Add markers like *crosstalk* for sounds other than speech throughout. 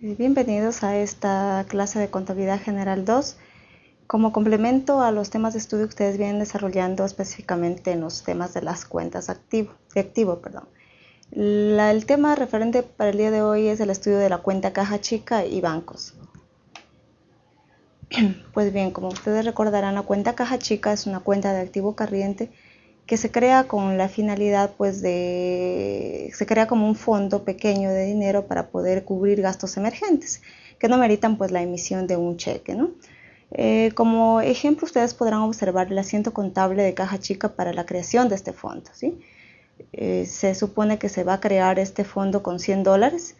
Bienvenidos a esta clase de Contabilidad General 2. Como complemento a los temas de estudio que ustedes vienen desarrollando específicamente en los temas de las cuentas activo, de activo. Perdón. el tema referente para el día de hoy es el estudio de la cuenta caja chica y bancos. *clears throat* Pues bien, como ustedes recordarán, la cuenta caja chica es una cuenta de activo corriente que se crea con la finalidad pues de, se crea como un fondo pequeño de dinero para poder cubrir gastos emergentes que no meritan pues la emisión de un cheque, ¿no? Eh, como ejemplo ustedes podrán observar el asiento contable de caja chica para la creación de este fondo, ¿sí? Eh, se supone que se va a crear este fondo con 100 dólares.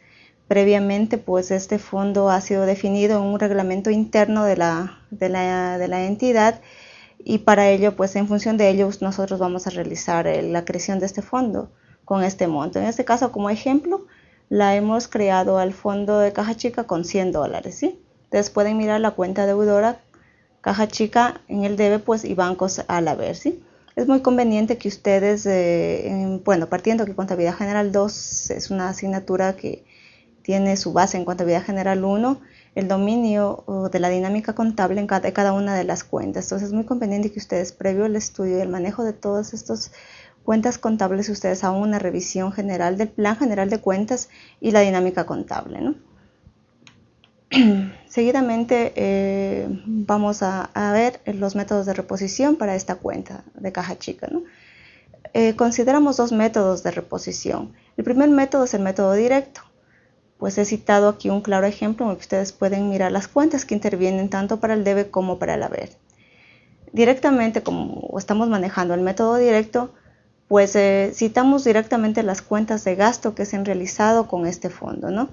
Previamente, pues este fondo ha sido definido en un reglamento interno de la, de la, de la entidad y para ello, pues en función de ello, nosotros vamos a realizar eh, la creación de este fondo con este monto. En este caso, como ejemplo, la hemos creado al fondo de caja chica con 100 dólares, ¿sí? Entonces pueden mirar la cuenta deudora, caja chica en el debe, pues y bancos al haber, ¿sí? Es muy conveniente que ustedes, eh, bueno, partiendo que Contabilidad General 2 es una asignatura que tiene su base en Contabilidad General 1, el dominio de la dinámica contable en cada, cada una de las cuentas. Entonces es muy conveniente que ustedes, previo al estudio y el manejo de todas estas cuentas contables, ustedes hagan una revisión general del plan general de cuentas y la dinámica contable. ¿no? *clears throat* Seguidamente eh, vamos a, ver los métodos de reposición para esta cuenta de caja chica. Eh, consideramos dos métodos de reposición. El primer método es el método directo pues he citado aquí un claro ejemplo en el que ustedes pueden mirar las cuentas que intervienen tanto para el debe como para el haber. Directamente, como estamos manejando el método directo, pues eh, citamos directamente las cuentas de gasto que se han realizado con este fondo, ¿no?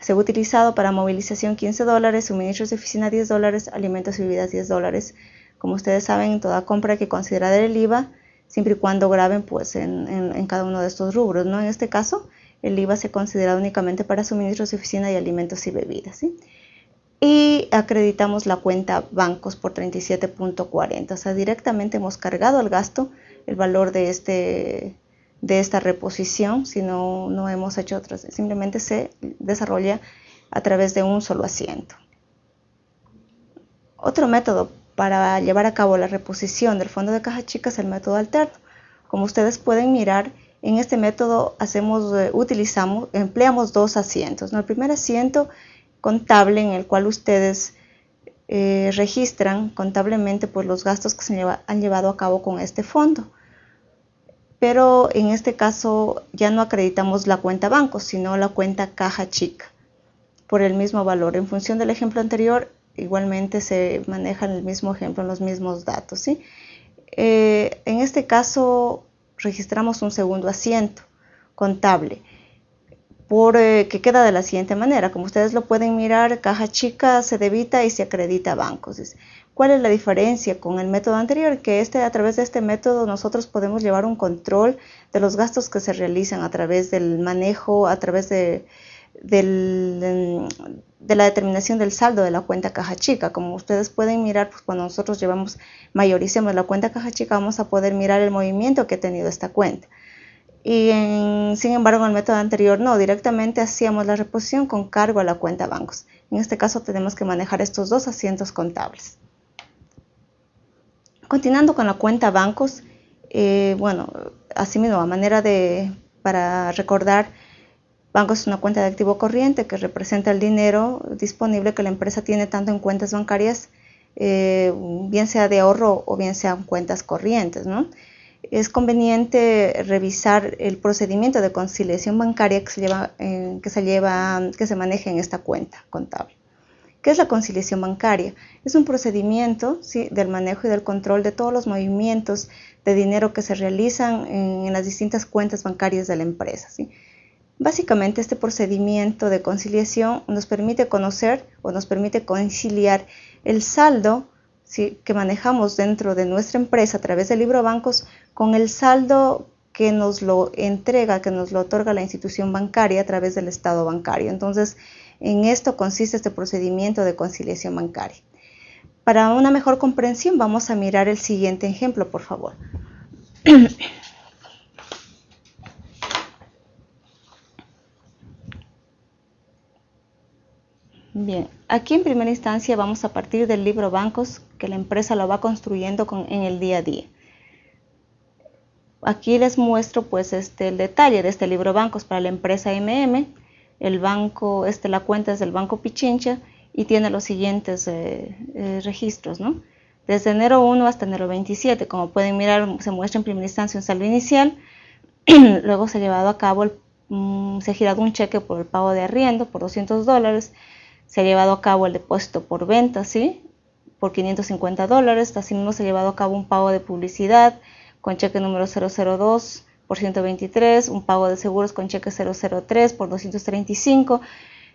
Se ha utilizado para movilización 15 dólares, suministros de oficina 10 dólares, alimentos y bebidas 10 dólares. Como ustedes saben, en toda compra hay que considerar el IVA, siempre y cuando graben pues, en, en cada uno de estos rubros, ¿no? En este caso, el IVA se considera únicamente para suministros de oficina y alimentos y bebidas. Y acreditamos la cuenta bancos por 37.40. O sea, directamente hemos cargado al gasto el valor de, este, de esta reposición, si no, no hemos hecho otras. Simplemente se desarrolla a través de un solo asiento. Otro método para llevar a cabo la reposición del fondo de caja chica es el método alterno. Como ustedes pueden mirar, en este método hacemos, eh, utilizamos, empleamos dos asientos. El primer asiento contable en el cual ustedes eh, registran contablemente pues, los gastos que se han llevado a cabo con este fondo. Pero en este caso ya no acreditamos la cuenta banco, sino la cuenta caja chica por el mismo valor. En función del ejemplo anterior, igualmente se maneja el mismo ejemplo, los mismos datos. ¿sí? Eh, en este caso, registramos un segundo asiento contable por, eh, que queda de la siguiente manera. Como ustedes lo pueden mirar, caja chica se debita y se acredita a bancos. ¿Cuál es la diferencia con el método anterior? Que este, a través de este método nosotros podemos llevar un control de los gastos que se realizan a través del manejo, a través de, del, de la determinación del saldo de la cuenta caja chica. Como ustedes pueden mirar, pues cuando nosotros llevamos, mayoricemos la cuenta caja chica, vamos a poder mirar el movimiento que ha tenido esta cuenta. Y sin embargo, en el método anterior no, directamente hacíamos la reposición con cargo a la cuenta bancos. En este caso tenemos que manejar estos dos asientos contables. Continuando con la cuenta bancos, eh, bueno, asimismo, a manera de, para recordar, Banco es una cuenta de activo corriente que representa el dinero disponible que la empresa tiene tanto en cuentas bancarias, eh, bien sea de ahorro o bien sea en cuentas corrientes. Es conveniente revisar el procedimiento de conciliación bancaria que se, lleva, eh, que se maneja en esta cuenta contable. ¿Qué es la conciliación bancaria? Es un procedimiento ¿sí? del manejo y del control de todos los movimientos de dinero que se realizan en, en las distintas cuentas bancarias de la empresa. ¿sí? Básicamente este procedimiento de conciliación nos permite conocer o nos permite conciliar el saldo que manejamos dentro de nuestra empresa a través del libro bancos con el saldo que nos lo entrega, que nos lo otorga la institución bancaria a través del estado bancario. Entonces, en esto consiste este procedimiento de conciliación bancaria. Para una mejor comprensión, vamos a mirar el siguiente ejemplo, por favor. *clears throat* Bien, aquí en primera instancia vamos a partir del libro bancos que la empresa lo va construyendo en el día a día. Aquí les muestro pues este, el detalle de este libro bancos para la empresa MM. El banco, este, la cuenta es del Banco Pichincha y tiene los siguientes eh, eh, registros. Desde enero 1 hasta enero 27, como pueden mirar, se muestra en primera instancia un saldo inicial, *clears throat* luego se ha llevado a cabo, mm, se ha girado un cheque por el pago de arriendo por 200 dólares, se ha llevado a cabo el depósito por venta, ¿sí? Por 550 dólares. Asimismo, se ha llevado a cabo un pago de publicidad con cheque número 002 por 123, un pago de seguros con cheque 003 por 235.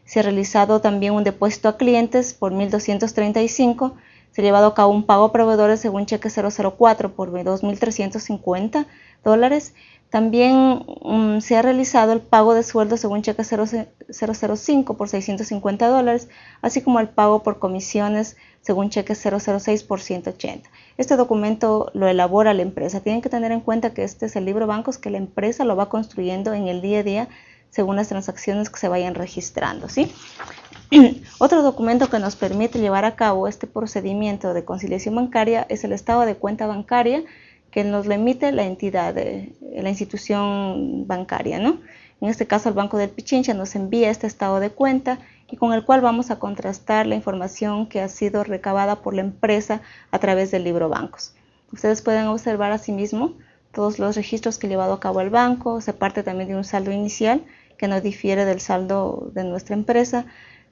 Se ha realizado también un depósito a clientes por 1235. Se ha llevado a cabo un pago a proveedores según cheque 004 por 2.350 dólares. También mm, se ha realizado el pago de sueldo según cheque 005 por 650 dólares, así como el pago por comisiones según cheque 006 por 180. Este documento lo elabora la empresa. Tienen que tener en cuenta que este es el libro bancos que la empresa lo va construyendo en el día a día según las transacciones que se vayan registrando. ¿sí? *clears throat* Otro documento que nos permite llevar a cabo este procedimiento de conciliación bancaria es el estado de cuenta bancaria que nos lo emite la entidad, la institución bancaria. ¿no? En este caso, el Banco del Pichincha nos envía este estado de cuenta y con el cual vamos a contrastar la información que ha sido recabada por la empresa a través del libro bancos. Ustedes pueden observar asimismo todos los registros que ha llevado a cabo el banco, se parte también de un saldo inicial que no difiere del saldo de nuestra empresa,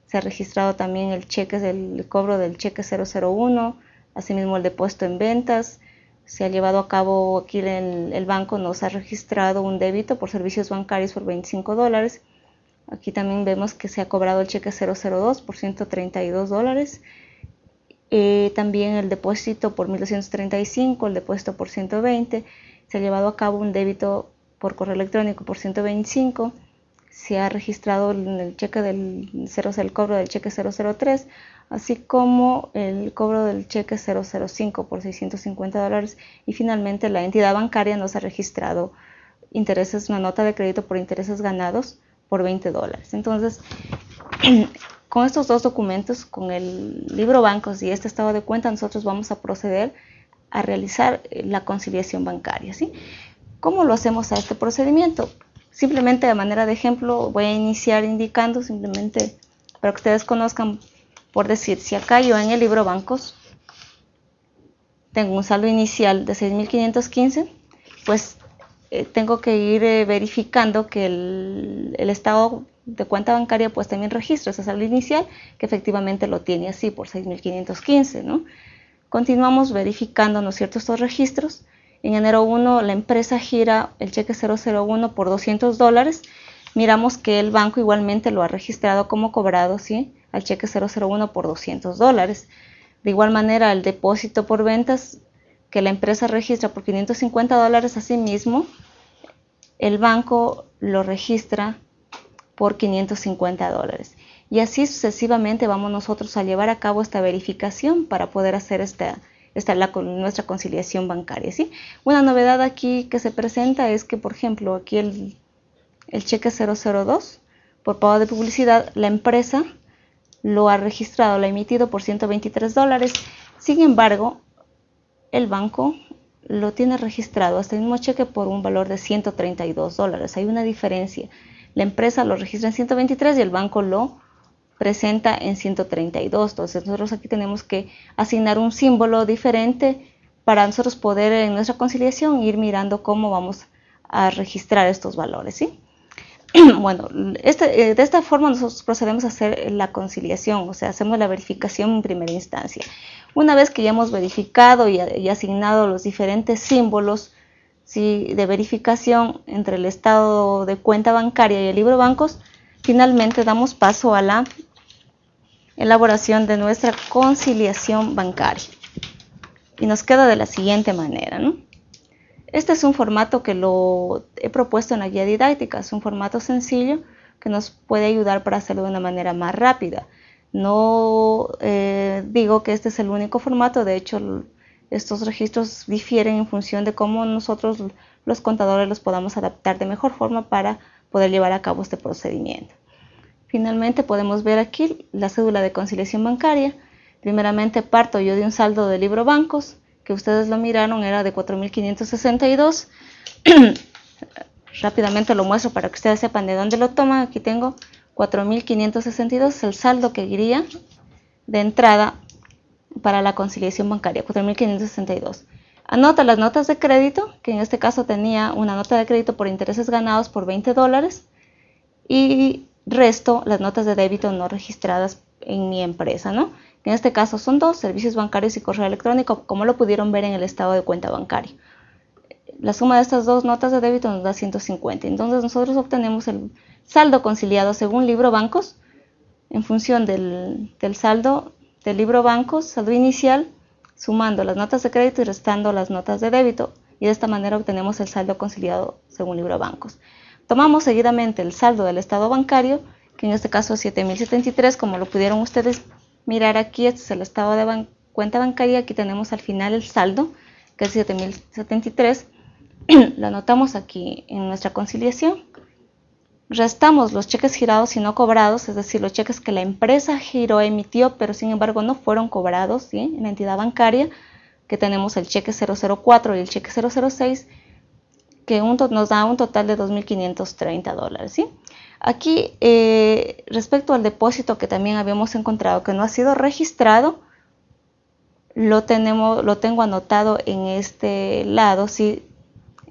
se ha registrado también el cheque del cobro del cheque 001, asimismo el depósito en ventas, se ha llevado a cabo aquí el, el banco nos ha registrado un débito por servicios bancarios por 25 dólares. Aquí también vemos que se ha cobrado el cheque 002 por 132 dólares. Eh, también el depósito por 1235, el depósito por 120. Se ha llevado a cabo un débito por correo electrónico por 125 se ha registrado el cheque del 0, el cobro del cheque 003, así como el cobro del cheque 005 por 650 dólares y finalmente la entidad bancaria nos ha registrado intereses, una nota de crédito por intereses ganados por 20 dólares. Entonces, *clears throat* con estos dos documentos, con el libro bancos y este estado de cuenta, nosotros vamos a proceder a realizar la conciliación bancaria. ¿sí? ¿Cómo lo hacemos a este procedimiento? Simplemente de manera de ejemplo voy a iniciar indicando simplemente para que ustedes conozcan, por decir, si acá yo en el libro bancos tengo un saldo inicial de 6.515, pues eh, tengo que ir eh, verificando que el, estado de cuenta bancaria pues también registra ese saldo inicial, que efectivamente lo tiene así por 6.515, ¿no? Continuamos verificando, ¿no cierto?, estos registros en enero 1 la empresa gira el cheque 001 por 200 dólares. Miramos que el banco igualmente lo ha registrado como cobrado, ¿sí? Al cheque 001 por 200 dólares. De igual manera, el depósito por ventas que la empresa registra por 550 dólares, asimismo, el banco lo registra por 550 dólares. Y así sucesivamente vamos nosotros a llevar a cabo esta verificación para poder hacer esta, nuestra conciliación bancaria. ¿sí? Una novedad aquí que se presenta es que, por ejemplo, aquí el cheque 002 por pago de publicidad, la empresa lo ha registrado, lo ha emitido por 123 dólares. Sin embargo, el banco lo tiene registrado hasta el mismo cheque por un valor de 132 dólares. Hay una diferencia. La empresa lo registra en 123 y el banco lo presenta en 132. Entonces nosotros aquí tenemos que asignar un símbolo diferente para nosotros poder en nuestra conciliación ir mirando cómo vamos a registrar estos valores. ¿sí? *clears throat* Bueno, este, eh, de esta forma nosotros procedemos a hacer la conciliación, o sea, hacemos la verificación en primera instancia. Una vez que ya hemos verificado y, asignado los diferentes símbolos ¿sí? de verificación entre el estado de cuenta bancaria y el libro bancos, finalmente damos paso a la elaboración de nuestra conciliación bancaria. Y nos queda de la siguiente manera. Este es un formato que lo he propuesto en la guía didáctica, es un formato sencillo que nos puede ayudar para hacerlo de una manera más rápida. No eh, digo que este es el único formato, de hecho estos registros difieren en función de cómo nosotros los contadores los podamos adaptar de mejor forma para poder llevar a cabo este procedimiento. Finalmente podemos ver aquí la cédula de conciliación bancaria. Primeramente parto yo de un saldo de libro bancos, que ustedes lo miraron, era de 4.562. *clears throat* Rápidamente lo muestro para que ustedes sepan de dónde lo toman. Aquí tengo 4.562, el saldo que iría de entrada para la conciliación bancaria, 4.562. Anota las notas de crédito, que en este caso tenía una nota de crédito por intereses ganados por 20 dólares y resto las notas de débito no registradas en mi empresa, ¿no? En este caso son dos, servicios bancarios y correo electrónico, como lo pudieron ver en el estado de cuenta bancaria. La suma de estas dos notas de débito nos da 150. Entonces nosotros obtenemos el saldo conciliado según libro bancos en función del, del saldo del libro bancos, saldo inicial, sumando las notas de crédito y restando las notas de débito. Y de esta manera obtenemos el saldo conciliado según libro bancos. Tomamos seguidamente el saldo del estado bancario, que en este caso es 7.073, como lo pudieron ustedes mirar aquí, este es el estado de cuenta bancaria, aquí tenemos al final el saldo, que es 7.073, *clears throat* lo anotamos aquí en nuestra conciliación. Restamos los cheques girados y no cobrados, es decir, los cheques que la empresa giró emitió, pero sin embargo no fueron cobrados en la entidad bancaria, que tenemos el cheque 004 y el cheque 006, que nos da un total de 2.530 dólares. ¿sí? Aquí, eh, respecto al depósito que también habíamos encontrado que no ha sido registrado, lo, tenemos, lo tengo anotado en este lado, ¿sí?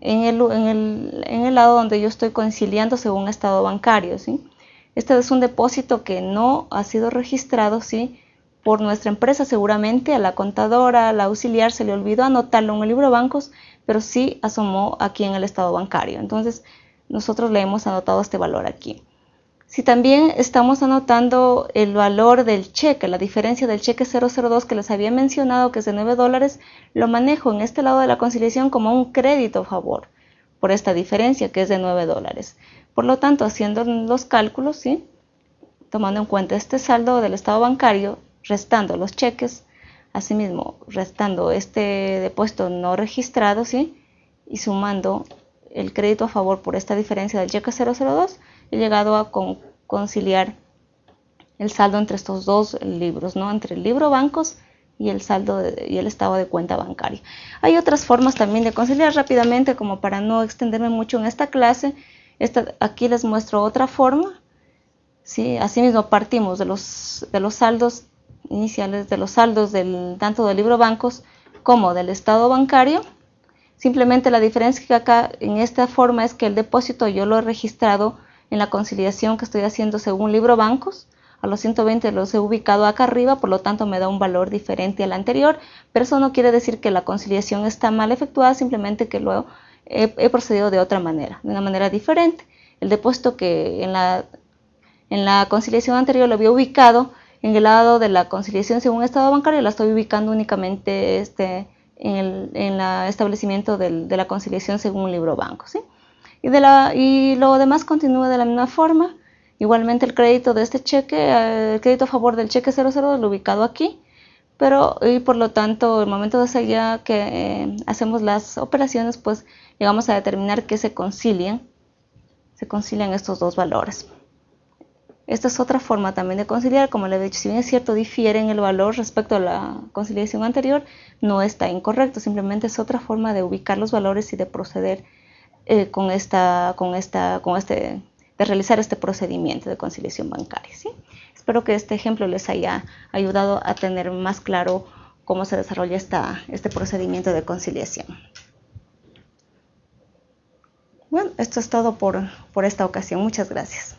en, el, en, el, en el lado donde yo estoy conciliando según estado bancario. ¿sí? Este es un depósito que no ha sido registrado ¿sí? por nuestra empresa, seguramente a la contadora, a la auxiliar se le olvidó anotarlo en el libro de bancos, pero sí asomó aquí en el estado bancario. Entonces, nosotros le hemos anotado este valor aquí. Si también estamos anotando el valor del cheque, la diferencia del cheque 002 que les había mencionado que es de 9 dólares, lo manejo en este lado de la conciliación como un crédito favor por esta diferencia que es de 9 dólares. Por lo tanto, haciendo los cálculos, ¿sí? tomando en cuenta este saldo del estado bancario, restando los cheques, asimismo restando este depósito no registrado, ¿sí? y sumando el crédito a favor por esta diferencia del cheque 002, he llegado a conciliar el saldo entre estos dos libros, ¿no? entre el libro bancos y el saldo y el estado de cuenta bancaria. Hay otras formas también de conciliar rápidamente, como para no extenderme mucho en esta clase. Esta, aquí les muestro otra forma. ¿sí? Asimismo partimos de los, de los saldos iniciales, de los saldos del, tanto del libro bancos como del estado bancario Simplemente la diferencia que acá en esta forma es que el depósito yo lo he registrado en la conciliación que estoy haciendo según libro bancos. A los 120 los he ubicado acá arriba, por lo tanto me da un valor diferente al anterior, pero eso no quiere decir que la conciliación está mal efectuada, simplemente que lo he, procedido de otra manera, de una manera diferente. El depósito que en la, en la conciliación anterior lo había ubicado en el lado de la conciliación según estado bancario, la estoy ubicando únicamente este, en el establecimiento de la conciliación según un libro banco. ¿sí? Y, de la, y lo demás continúa de la misma forma. Igualmente el crédito de este cheque, eh, el crédito a favor del cheque 00 lo ubicado aquí, pero y por lo tanto el momento de hacer que eh, hacemos las operaciones, pues llegamos a determinar que se concilian, se concilian estos dos valores. Esta es otra forma también de conciliar, como le he dicho, si bien es cierto, difiere en el valor respecto a la conciliación anterior, no está incorrecto, simplemente es otra forma de ubicar los valores y de proceder eh, con esta, con esta, con este, de realizar este procedimiento de conciliación bancaria. ¿sí? Espero que este ejemplo les haya ayudado a tener más claro cómo se desarrolla esta, este procedimiento de conciliación. Bueno, esto es todo por, por esta ocasión. Muchas gracias.